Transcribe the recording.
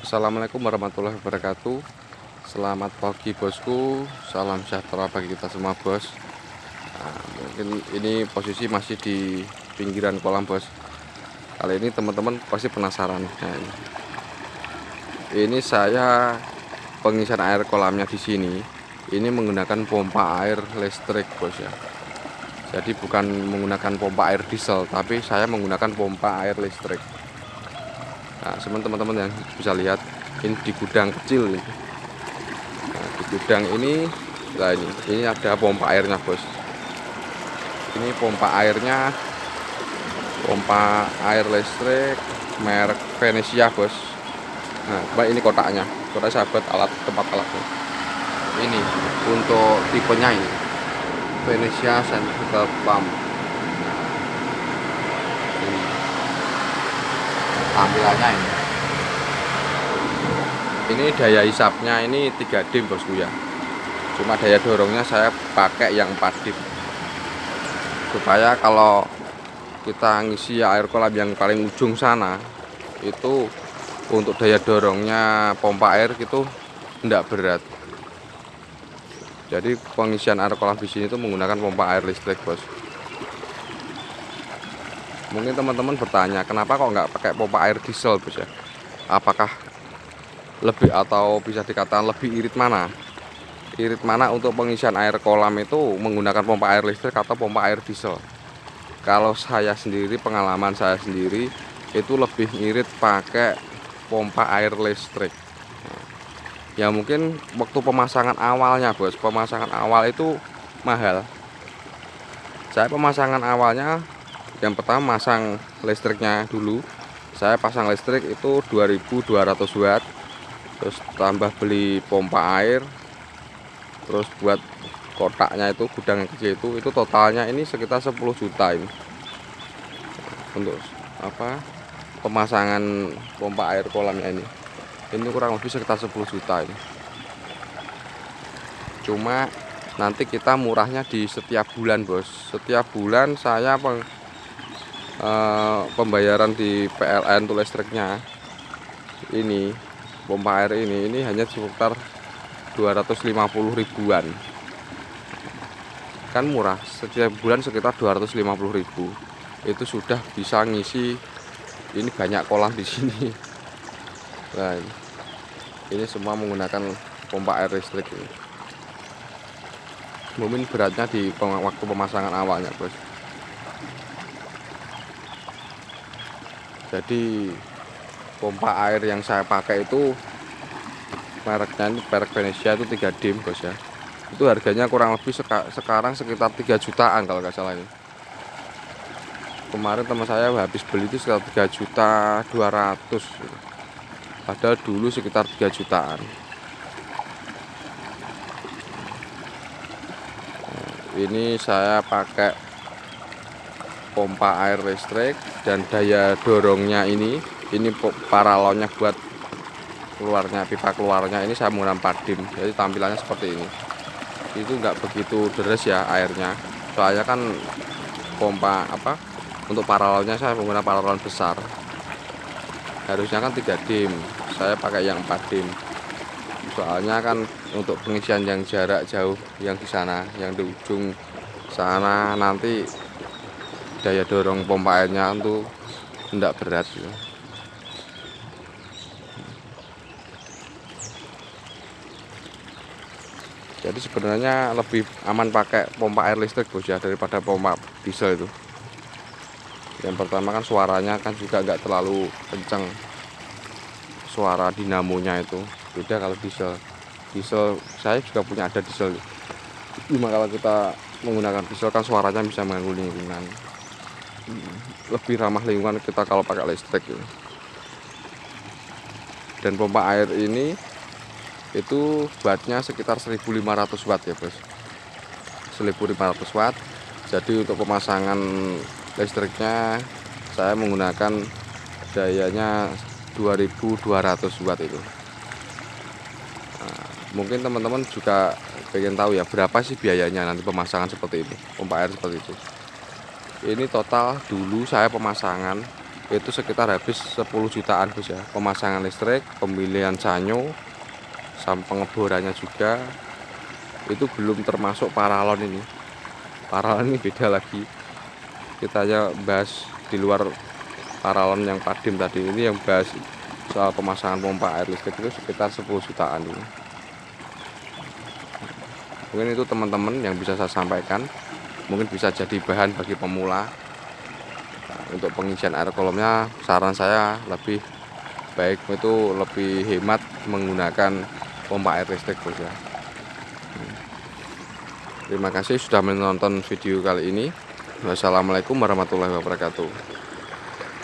Assalamualaikum warahmatullahi wabarakatuh. Selamat pagi bosku. Salam sejahtera bagi kita semua bos. Nah, Mungkin ini posisi masih di pinggiran kolam bos. Kali ini teman-teman pasti penasaran. Nah, ini. ini saya pengisian air kolamnya di sini. Ini menggunakan pompa air listrik bos ya. Jadi bukan menggunakan pompa air diesel Tapi saya menggunakan pompa air listrik Nah, teman-teman yang bisa lihat ini di gudang kecil ini. Nah, di gudang ini, nah ini, ini ada pompa airnya bos. Ini pompa airnya, pompa air listrik merek Venesia bos. Nah, ini kotaknya, kotak sahabat alat tempat alatnya. Ini untuk tipenya ini Venesia Centrifugal Pump. Tampilannya ini. Ini daya hisapnya ini 3 dim bosku ya. Cuma daya dorongnya saya pakai yang 4 dim. Supaya kalau kita ngisi air kolam yang paling ujung sana itu untuk daya dorongnya pompa air itu tidak berat. Jadi pengisian air kolam di sini itu menggunakan pompa air listrik bos mungkin teman-teman bertanya kenapa kok nggak pakai pompa air diesel bos ya? Apakah lebih atau bisa dikatakan lebih irit mana? Irit mana untuk pengisian air kolam itu menggunakan pompa air listrik atau pompa air diesel? Kalau saya sendiri pengalaman saya sendiri itu lebih irit pakai pompa air listrik. Ya mungkin waktu pemasangan awalnya bos pemasangan awal itu mahal. Saya pemasangan awalnya yang pertama masang listriknya dulu. Saya pasang listrik itu 2200 watt. Terus tambah beli pompa air. Terus buat kotaknya itu gudang yang kecil itu itu totalnya ini sekitar 10 juta ini. Untuk apa? Pemasangan pompa air kolamnya ini. Ini kurang lebih sekitar 10 juta ini. Cuma nanti kita murahnya di setiap bulan bos. Setiap bulan saya uh, pembayaran di PLN tuh listriknya. Ini pompa air ini ini hanya sekitar 250 ribuan. Kan murah setiap bulan sekitar 250 ribu. Itu sudah bisa ngisi ini banyak kolam di sini. Nah ini. Semua menggunakan pompa air listrik ini. Mungkin beratnya di waktu pemasangan awalnya bos jadi pompa air yang saya pakai itu mereknya merek Venesia itu 3 dim bos ya. Itu harganya kurang lebih seka, sekarang sekitar 3 jutaan kalau nggak salah ini. Kemarin teman saya habis beli itu sekitar 3 juta 200 padahal dulu sekitar 3 jutaan. Ini saya pakai pompa air listrik dan daya dorongnya ini ini paralonnya buat keluarnya pipa keluarnya ini saya menggunakan padim. Jadi tampilannya seperti ini. Itu enggak begitu deres ya airnya. Soalnya kan pompa apa untuk paralonnya saya menggunakan paralon besar. Harusnya kan 3 dim saya pakai yang 4 dim. Soalnya kan untuk pengisian yang jarak jauh yang di sana yang di ujung sana nanti daya dorong pompa airnya itu tidak berat ya. jadi sebenarnya lebih aman pakai pompa air listrik bos ya daripada pompa diesel itu. Yang pertama kan suaranya kan juga nggak terlalu kencang suara dinamonya itu beda kalau diesel. Diesel saya juga punya ada diesel. Cuma kalau kita menggunakan diesel kan suaranya bisa mengganggu lingkungan lebih ramah lingkungan kita kalau pakai listrik ini. dan pompa air ini itu wattnya sekitar 1500 watt ya bos. 1500 watt. Jadi untuk pemasangan listriknya saya menggunakan dayanya 2200 watt itu. Nah, mungkin teman-teman juga pengen tahu ya berapa sih biayanya nanti pemasangan seperti ini pompa air seperti itu ini total dulu saya pemasangan itu sekitar habis 10 jutaan bos ya. Pemasangan listrik pemilihan sanyo sama pengeborannya juga. Itu belum termasuk paralon ini. Paralon ini beda lagi. Kita hanya bahas di luar paralon yang padim tadi. Ini yang bahas soal pemasangan pompa air listrik itu sekitar 10 jutaan ini. Mungkin itu teman-teman yang bisa saya sampaikan mungkin bisa jadi bahan bagi pemula. Untuk pengisian air kolomnya saran saya lebih baik itu lebih hemat menggunakan pompa air listrik bos ya. Terima kasih sudah menonton video kali ini. Wassalamualaikum warahmatullahi wabarakatuh